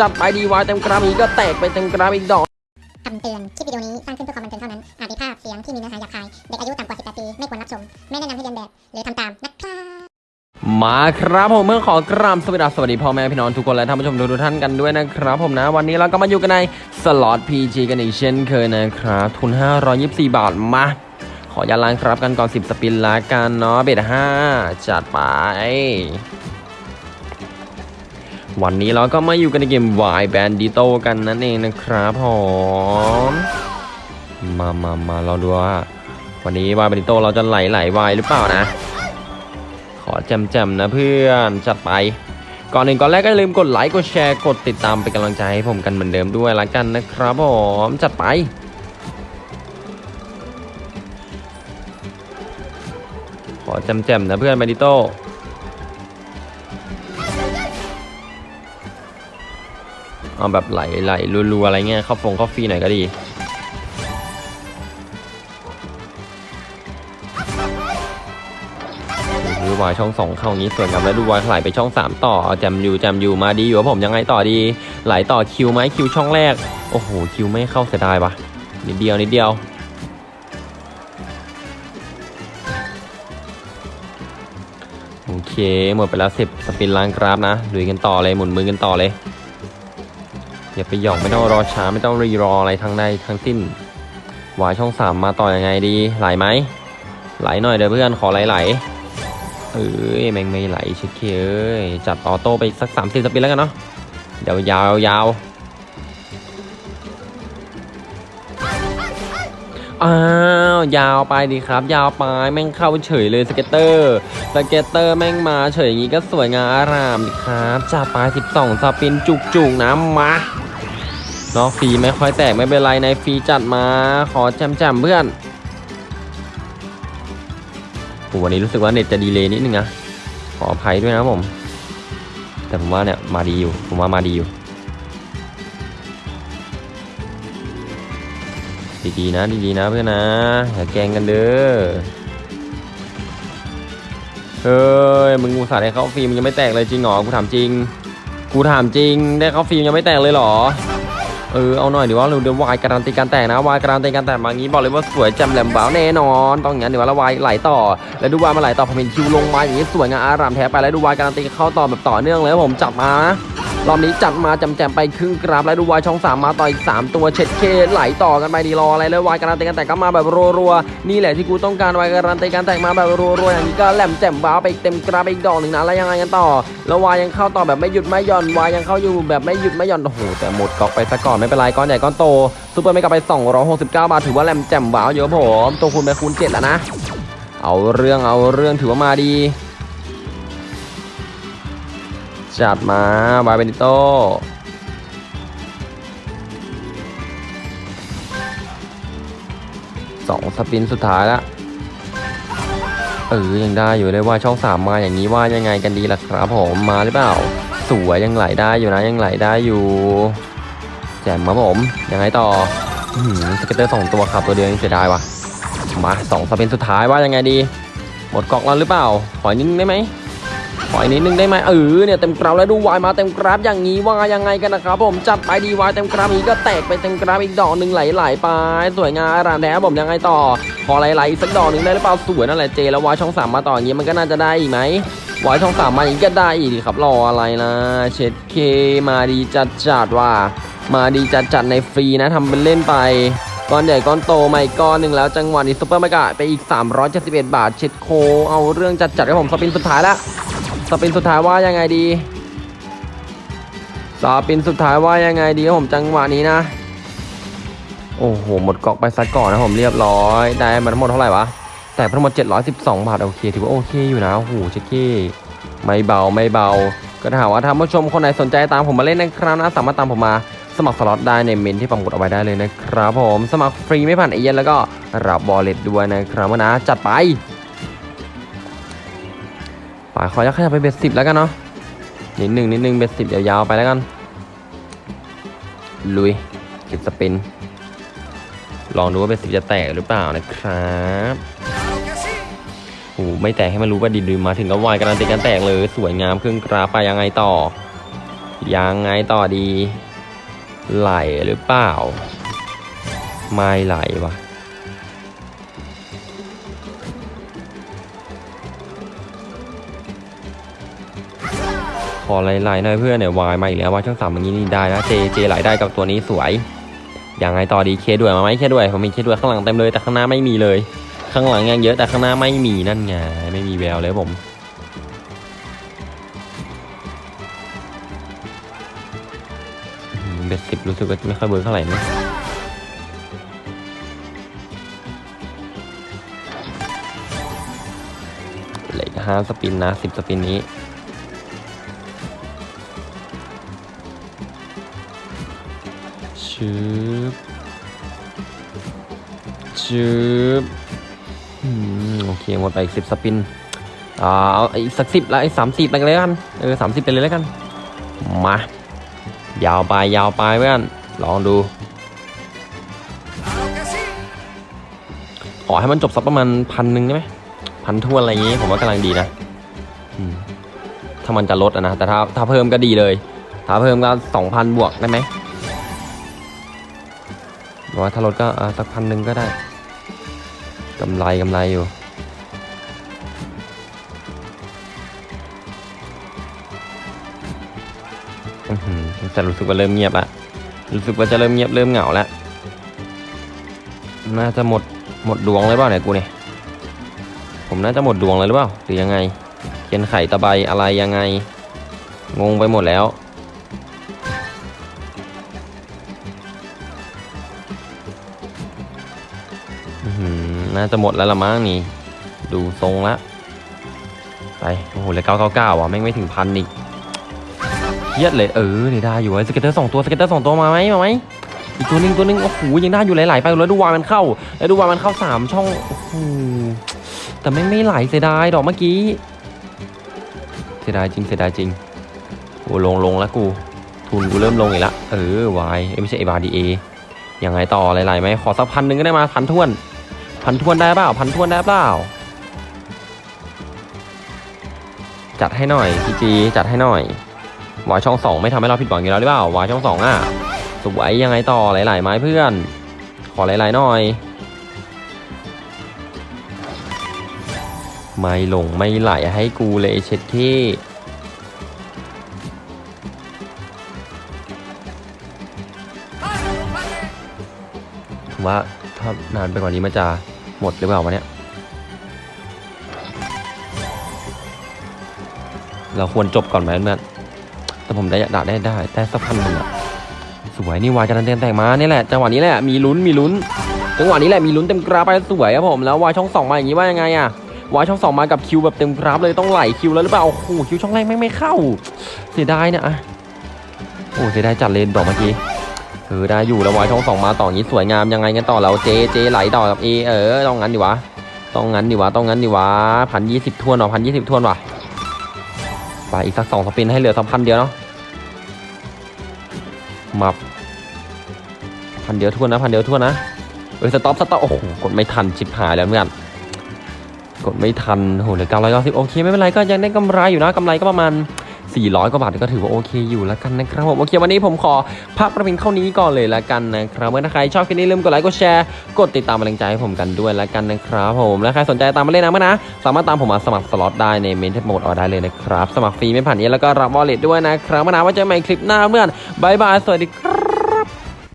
จัดไปดีวายเต็มกราฟอีกก็แตกไปเต็มกราฟอีกดอกคำเตือน คลิปวิดีโอนี้สร้างขึ้นเพื่อความบันเทิงเท่านั้น อาจมีภาพเสียงที่มีเนื้อหาหยาบคาย เด็กอายุต่ำกว่า 18 ปี ไม่ควรรับชม ไม่แนะนำให้เลียนแบบ หรือทำตามนะครับมาครับผมเมื่อขอกราบสวัสดีสวัสดีพ่อแม่พี่น้องทุกคนและท่านผู้ชมทุกท่านกันด้วยนะครับ ผมนะวันนี้เราก็มาอยู่กันในสล็อต PG กันอีกเช่นเคยนะครับทุน 524 บาทมาขออย่าล้างครับกันก่อน 10 spin ละกันเนาะ bet 5จัดไป วันนี้เราก็มาอยู่กันในเกม Y Bandito กันนั่นเองนะครับผมมามามาเราดูว่า วันนี้ Y Bandito เราจะไหลไหลวายหรือเปล่านะ ขอแจมๆนะเพื่อนจัดไป ก่อนหนึ่งก่อนแรกก็อย่าลืมกดไลค์กดแชร์กดติดตามเป็นกำลังใจให้ผมกันเหมือนเดิมด้วยละกันนะครับผมจัดไปขอแจมๆนะเพื่อนมาดิโต้ เอาแบบไหลไหลรัวๆอะไรเงี้ยเข้าฟงเข้าฟรีหน่อยก็ดี ดูวายช่องสองเข้างี้ส่วนกับแล้วดูวายไหลไปช่องสามต่อแจมอยู่แจมอยู่มาดีอยู่ว่าผมยังไงต่อดี ไหลต่อคิวไหมคิวช่องแรก โอ้โหคิวไม่เข้าเสียดายปะนิดเดียวนิดเดียวโอเคหมดไปแล้วสิบสปินล้างกราฟนะลุยกันต่อเลยหมุนมือกันต่อเลย อย่าไปหยอกไม่ต้องรอช้าไม่ต้องรีรออะไรทั้งใดทั้งสิ้นวายช่องสามมาต่อยังไงดี ไหลไหมไหลหน่อยเดี๋ยวเพื่อนขอไหลไหลๆเอ้ยแม่งไม่ไหลเช็ดเคเอ้ยจัดออโต้ไปสักสามสิบสปินแล้วกันเนาะยาวยาวยาวอ้าวยาวไปดีครับ ยาวไปแม่งเข้าเฉยเลย scatter scatter แม่งมาเฉยอย่างนี้ก็สวยงามอารามดีครับจัดไป12 spin จุกจุกๆนะมา นาะฟรีไม่ค่อยแตกไม่เป็นไรในฟรีจัดมาขอแจมๆเพื่อนโหวันนี้รู้สึกว่าเน็ตจะ delay นิดนึงนะขออภัยด้วยนะผม แต่ผมว่าเนี่ยมาดีอยู่ ผมว่ามาดีอยู่ดีๆนะดีๆนะเพื่อนนะอย่าแกงกันเด้อเฮ้ยมึงอุตส่าห์ได้เขาฟิล์มยังไม่แตกเลยจริงหรอกูถามจริง กูถามจริงได้เขาฟิล์มยังไม่แตกเลยหรอ เออเอาหน่อยดีว่าเราเดี๋ยววายการันตีการแตกนะวายการันตีการแตกมางี้บอกเลยว่าสวยแจ่มแหลมบ้าวแน่นอนต้องอย่างนี้เดี๋ยววาเราวายไหลต่อ แล้วดูวายมาไหลต่อผมเห็นคิวลงมาอย่างนี้สวยงามอารามแท้ไปแล้วดูวายการันตีเข้าต่อแบบต่อเนื่องเลยผมจับมานะ รอบนี้จัดมาจำแจมไปครึ่งกราฟแล้วดูวายช่องสามมาต่ออีกสามตัวเช็ดเคไหลต่อกันไปดีรออะไรแล้วายการันตีการแตกก็มาแบบรัวๆนี่แหละที่กูต้องการวายการันตีการแตกมาแบบรัวๆอย่างนี้ก็แหลมแจ่มบ้าไปเต็มกราฟไปอีกดอกหนึ่งนะแล้วยังไงกันต่อ แล้ววายยังเข้าต่อแบบไม่หยุดไม่หย่อนวายยังเข้าอยู่แบบไม่หยุดไม่หย่อนโอ้โหแต่หมดก๊อกไปซะก่อนไม่เป็นไรก้อนใหญ่ก้อนโตซูเปอร์ไม่กลับไป 269 บาทถือว่าแหลมแจ่มว้าเยอะผมตัวคูณไปคูณ7แล้วนะ เอาเรื่องเอาเรื่องถือว่ามาดี จัดมาบาเบนิโตสองสปินสุดท้ายล้วเออยังได้อยู่เลยว่าช่องสามมาอย่างนี้ว่ายังไงกันดีล่ะครับผมมาหรือเปล่า สวยยังไหลได้อยู่นะยังไหลได้อยู่ แจ่มครับผมยังไงต่อหือ scatter สองตัวครับตัวเดียวยังเสียดายว่ะมาสอง spin สุดท้ายว่ายังไงดี หมดกองแล้วหรือเปล่า ขออนิดได้ไหม ขออีกนิดนึงได้ไหมเออเนี่ยเต็มกราฟแล้วดูวายมาเต็มกราฟอย่างนี้ว่ายังไงกันนะครับผมจัดไปดีวายเต็มกราฟนี้ก็แตกไปเต็มกราฟอีกดอกหนึ่งไหลๆไปสวยงามอารามแท้ผมยังไงต่อขอไหลๆสักดอกหนึ่งได้หรือเปล่าสวยนั่นแหละเจแล้ววายช่องสามมาต่ออย่างนี้มันก็น่าจะได้อีกไหมวายช่องสามมาอย่างนี้ก็ได้อีกครับรออะไรนะเช็ดเคมาดีจัดจัดว่า มาดีจัดจัดในฟรีนะทำเป็นเล่นไปก้อนใหญ่ก้อนโตมาอีกก้อนหนึ่งแล้วจังหวะนี้ super mega ไปอีก 371 บาท เช็ดโคเอาเรื่องจัดจัดๆครับผม spin สุดท้ายละ spin สุดท้ายว่ายังไงดี spin สุดท้ายว่ายังไงดีกับผมจังหวะนี้นะ โอ้โห หมดกอกไปซะก่อนนะผมเรียบร้อย ได้มาทั้งหมดเท่าไหร่วะ แต่ทั้งหมด 712 บาทโอเคถือว่าโอเคอยู่นะโอ้โหเช็ดเก้ไม่เบาไม่เบา ก็ถ้าหากว่าท่านผู้ชมคนไหนสนใจตามผมมาเล่นนะครับนะสามารถตามผมมาสมัครสล็อตได้ในเมนต์ที่ผมกดเอาไว้ได้เลยนะครับผมสมัครฟรีไม่ผ่านเอเย่นต์แล้วก็รับ wallet ด้วยนะครับนะจัดไป ฝ่าขอยักขยับไป bet สิบแล้วกันเนาะนิดหนึ่งนิดหนึ่ง bet สิบยาวๆไปแล้วกัน ลุยสิบ spin ลองดูว่า bet สิบจะแตกหรือเปล่านะครับโอ้ไม่แตกให้มันรู้ว่าดีดูมาถึงก็วายการันตีการแตกเลยสวยงามเครื่องกราฟไปยังไงต่อ ยังไงต่อดี ไหลหรือเปล่า ไม่ไหลวะ อไหลๆหน่อยเพื่อนเนี่ยวายมาอีกแล้วว่าช่องสามอย่างนี้นี่ได้นะเจเจไหลได้กับตัวนี้สวยยังไงต่อดีเคด้วยมาไหมเคด้วยผมมีเคด้วยข้างหลังเต็มเลยแต่ข้างหน้าไม่มีเลย ข้างหลังยังเยอะแต่ข้างหน้าไม่มีนั่นไงไม่มีแววเลยผมเบ็ดสิบรู้สึกว่าไม่ค่อยเบิร์กเท่าไหร่นะเหลืออกห้าสปินนะสิบสปินนี้ ชืบชืบอืมโอเคหมดไปอีกสิบสปินอ่าเอาอีกสักสิบแล้วไอ้สามสิบไปเลยกันเออสามสิบไปเลยแล้วกัน มา ยาวไปยาวไปเพื่อนลองดูขอให้มันจบสักประมาณพันหนึ่งได้ไหมพันทวนอะไรอย่างงี้ผมว่ากำลังดีนะถ้ามันจะลดอะนะแต่ถ้าถ้าเพิ่มก็ดีเลย ถ้าเพิ่มก็สองพันบวกได้ไหม ว่าถ้าลดก็สักพันหนึ่งก็ได้กำไรกำไรอยู่อื้อหือแต่รู้สึกว่าเริ่มเงียบละรู้สึกว่าจะเริ่มเงียบเริ่มเหงาแล้วน่าจะหมดหมดดวงเลยเปล่าเนี่ยกูเนี่ยผมน่าจะหมดดวงเลยหรือเปล่าหรือยังไงเขียนไข่ตะไบอะไรยังไง งงไปหมดแล้ว น่าจะหมดแล้วละมั้งนี่ ดูทรงละ ไป โอ้โหเลยเก้าเก้าเก้าอะแม่งไม่ถึงพันอีกเครียดเลยเออเนี่ได้อยู่ไอ้สเก็ตเตอร์สองตัวสเก็ตเตอร์สองตัวมาไหมมาไหมอีกตัวนึงตัวนึงโอ้โหยังได้อยู่หลายๆไปแล้วดูวามันเข้า แล้วดูวามันเข้าสามช่องโอ้โหแต่ไม่งไม่ไหลเสียดายดอกเมื่อกี้เสียดายจริงเสียดายจริงโอ้ลงลงแล้วกู ทุนกูเริ่มลงอีกละเออวายไม่ใช่เอบาดีเอยังไงต่อหลายๆไหมขอสักพันหนึ่งก็ได้มาพันท้วน พันทวนได้เปล่า พันทวนได้เปล่า จัดให้หน่อยพีจีจัดให้หน่อยวายช่องสองไม่ทำให้เราผิดหวังอยู่แล้วหรือเปล่าวายช่องสองอะสวยยังไงต่อหลายๆไม้เพื่อน ขอหลายๆหน่อย ไม่หลงไม่ไหลให้กูเลยเช็ดที่มว่า ถ้านานไปกว่านี้มันจะหมดหรือเปล่าวะเนี่ย เราควรจบก่อนไหมเพื่อนแต่ผมได้ได้ได้ได้ได้สักพันหนึ่งอะสวยนี่วายจะดันเต็มแตกมานี่แหละจังหวะนี้แหละมีลุ้นมีลุ้นจังหวะนี้แหละมีลุ้นเต็มกราฟไปสวยครับผมแล้ววายช่องสองมาอย่างนี้ว่ายังไงอะวายช่องสองมากับคิวแบบเต็มกราฟเลยต้องไหล Q แล้วหรือเปล่าโอ้โห Q ช่องแรกไม่ไม่เข้า เสียดายเนี่ยอะโอ้เสียดายจัดเลยดอกเมื่อกี้ เออได้อยู่แล้ววายช่องสองมาต่ออย่างนี้สวยงามยังไงกันต่อแล้วเจเจไหลต่อกับเอเออต้องงั้นดิวะต้องงั้นดิวะต้องงั้นดิวะพันยี่สิบทวนหรอพันยี่สิบทวนว่ะไปอีกสักสอง spin ให้เหลือสองพันเดียวเนาะมับพันเดียวทวนนะพันเดียวทวนนะเออ stop stop โอ้โหกดไม่ทันชิบหายแล้วเพื่อนกดไม่ทันโอ้โหเหลือเก้าร้อยเก้าสิบโอเคไม่เป็นไรก็ยังได้กำไรอยู่นะกำไรก็ประมาณ 400 กว่าบาทก็ถือว่าโอเคอยู่แล้วกันนะครับผมโอเควันนี้ผมขอพักประพินเท่านี้ก่อนเลยแล้วกันนะครับเมื่อถ้าใครชอบคลิปนี้ลืมกดไลค์กดแชร์กดติดตามกำลังใจให้ผมกันด้วยแล้วกันนะครับผมและใครสนใจตามมาเล่นนะเมื่อนะสามารถตามผมมาสมัครสล็อตได้ในเมนต์ที่ปักหมุดเอาไว้ได้เลยนะครับสมัครฟรีไม่ผ่านนี้แล้วก็รับ wallet ด้วยนะครับเมื่อนะว่าเจอกันใหม่คลิปหน้าเพื่อน bye bye สวัสดีครับ